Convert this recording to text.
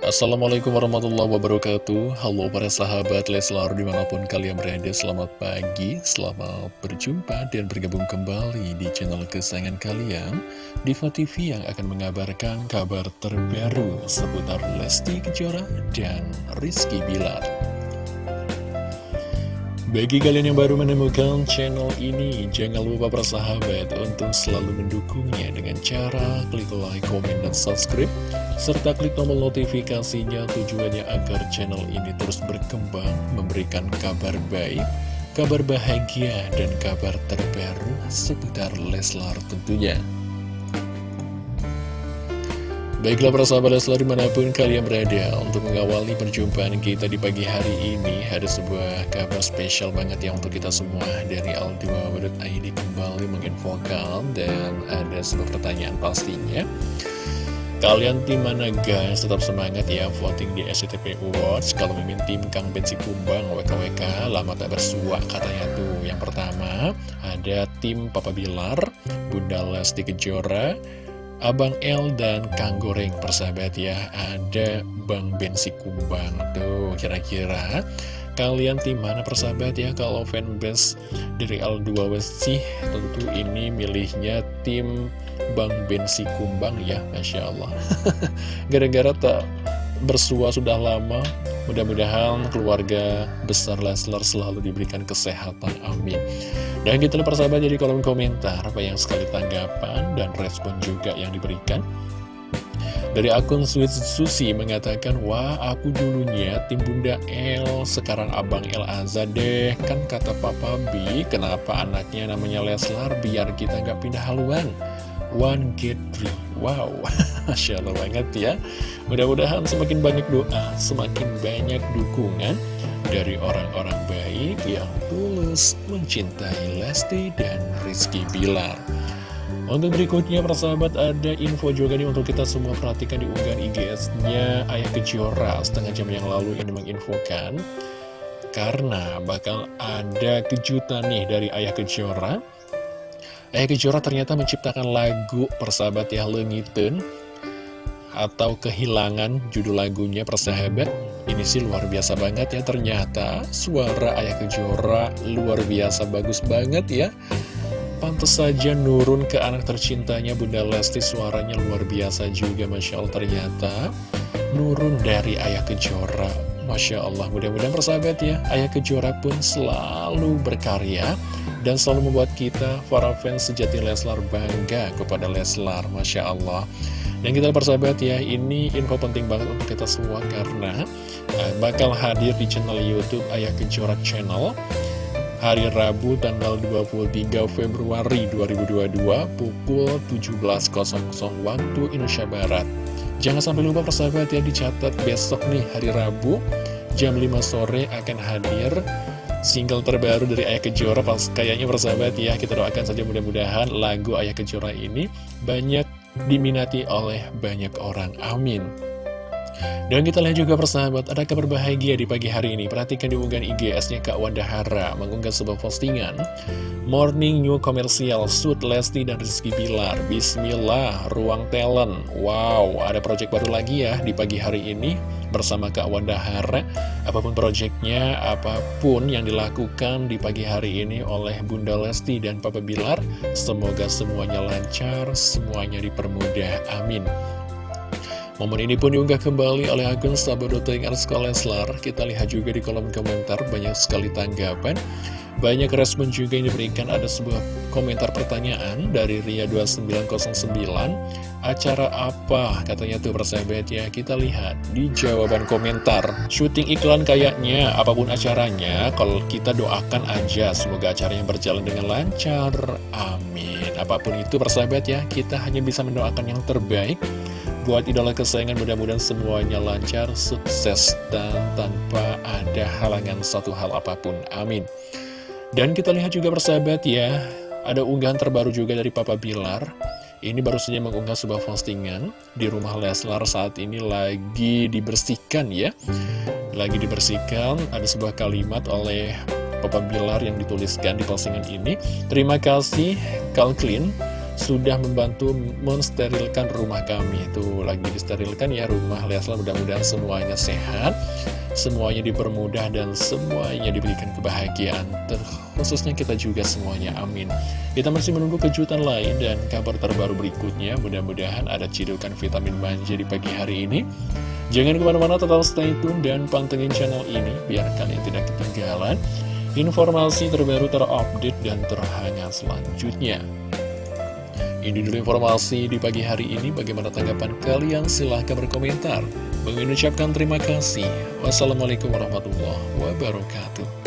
Assalamualaikum warahmatullahi wabarakatuh. Halo para sahabat Leslar di mana pun kalian berada Selamat pagi, selamat berjumpa dan bergabung kembali di channel kesayangan kalian Diva TV yang akan mengabarkan kabar terbaru seputar Lesti Kejora dan Rizky Bilar bagi kalian yang baru menemukan channel ini, jangan lupa bersahabat untuk selalu mendukungnya dengan cara klik like, komen, dan subscribe, serta klik tombol notifikasinya tujuannya agar channel ini terus berkembang, memberikan kabar baik, kabar bahagia, dan kabar terbaru seputar Leslar tentunya. Baiklah para sahabat Leslar di mana pun kalian berada Untuk mengawali perjumpaan kita di pagi hari ini Ada sebuah kabar spesial banget ya untuk kita semua. Dari Al2.id kembali menginfokan Dan ada sebuah pertanyaan pastinya. Kalian tim mana guys? Tetap semangat ya voting di SCTV Awards. Kalau mimin tim Kang Bensi Kumbang WKWK lama tak bersua katanya tuh. Yang pertama ada tim Papa Bilar Bunda Lesti Kejora Abang L dan Kang Goreng persahabat ya. Ada Bang Bensi Kumbang Tuh kira-kira Kalian tim mana persahabat ya? Kalau fanbase dari L2 sih Tentu ini milihnya tim Bang Bensi Kumbang ya Masya Allah. Gara-gara tak bersua sudah lama Mudah-mudahan keluarga besar Leslar selalu diberikan kesehatan, amin. Dan kita lihat persahabat jadi kolom komentar Banyak sekali tanggapan dan respon juga yang diberikan. Dari akun Sweet Susi mengatakan Wah aku dulunya tim Bunda L Sekarang Abang El Aza deh. Kan kata Papa B Kenapa anaknya namanya Leslar Biar kita nggak pindah haluan One get three Wow, Masya Allah banget ya. Mudah-mudahan semakin banyak doa Semakin banyak dukungan Dari orang-orang baik Yang tulus mencintai Lesti dan Rizky Bilar. Untuk berikutnya persahabat Ada info juga nih untuk kita semua Perhatikan di unggahan IGS-nya Ayah Kejora Setengah jam yang lalu ini menginfokan Karena bakal ada kejutan nih dari Ayah Kejora Ayah Kejora ternyata menciptakan lagu persahabat ya Lengiten Atau Kehilangan judul lagunya persahabat. Ini sih luar biasa banget ya ternyata Suara Ayah Kejora luar biasa bagus banget ya. Pantes saja nurun ke anak tercintanya Bunda Lesti suaranya luar biasa juga Masya Allah ternyata Nurun dari Ayah Kejora. Masya Allah mudah-mudahan persahabat ya Ayah Kejora pun selalu berkarya dan selalu membuat kita, para fans sejati Leslar, bangga kepada Leslar, Masya Allah. Dan kita persahabat ya, ini info penting banget untuk kita semua karena uh, bakal hadir di channel Youtube Ayah Kejora Channel hari Rabu tanggal 23 Februari 2022 pukul 17.00 waktu Indonesia Barat. Jangan sampai lupa persahabat ya, dicatat besok nih hari Rabu jam 5 sore akan hadir single terbaru dari Ayah Kejora pas kayaknya bersahabat ya kita doakan saja mudah-mudahan lagu Ayah Kejora ini banyak diminati oleh banyak orang. Amin dan kita lihat juga persahabat, ada kabar bahagia di pagi hari ini. Perhatikan di unggahan IGS-nya Kak Wanda Hara mengunggah sebuah postingan. Morning New Commercial Suit Lesti dan Rizky Bilar. Bismillah, ruang talent. Wow, ada project baru lagi ya di pagi hari ini bersama Kak Wanda Hara. Apa pun projectnya, apa pun yang dilakukan di pagi hari ini oleh Bunda Lesti dan Papa Bilar, semoga semuanya lancar, semuanya dipermudah. Amin. Momen ini pun diunggah kembali oleh akun Sabadoting Arska Leslar. Kita lihat juga di kolom komentar banyak sekali tanggapan. Banyak respon juga yang diberikan. Ada sebuah komentar pertanyaan dari Ria2909 Acara apa? Katanya tuh persahabat ya. Kita lihat di jawaban komentar. Shooting iklan kayaknya apa pun acaranya Kalau kita doakan aja semoga acaranya berjalan dengan lancar. Amin. Apa pun itu persahabat ya Kita hanya bisa mendoakan yang terbaik Buat idola kesayangan mudah-mudahan semuanya lancar, sukses, dan tanpa ada halangan satu hal apa pun. Amin. Dan kita lihat juga persahabat ya, ada unggahan terbaru juga dari Papa Bilar. Ini baru saja mengunggah sebuah postingan di rumah Leslar saat ini lagi dibersihkan ya. Lagi dibersihkan, ada sebuah kalimat oleh Papa Bilar yang dituliskan di postingan ini. Terima kasih, Kalklin sudah membantu mensterilkan rumah kami. Itu lagi disterilkan ya rumah. Leslar mudah-mudahan semuanya sehat Semuanya dipermudah dan semuanya diberikan kebahagiaan. Khususnya kita juga semuanya. Amin. Kita masih menunggu kejutan lain dan kabar terbaru berikutnya. Mudah-mudahan ada cidukan vitamin manja di pagi hari ini. Jangan ke mana-mana tetap stay tune dan pantengin channel ini Biar kalian tidak ketinggalan informasi terbaru terupdate dan terhangat selanjutnya ini dulu informasi di pagi hari ini. Bagaimana tanggapan kalian? Silahkan berkomentar. Mengucapkan terima kasih. Wassalamualaikum warahmatullahi wabarakatuh.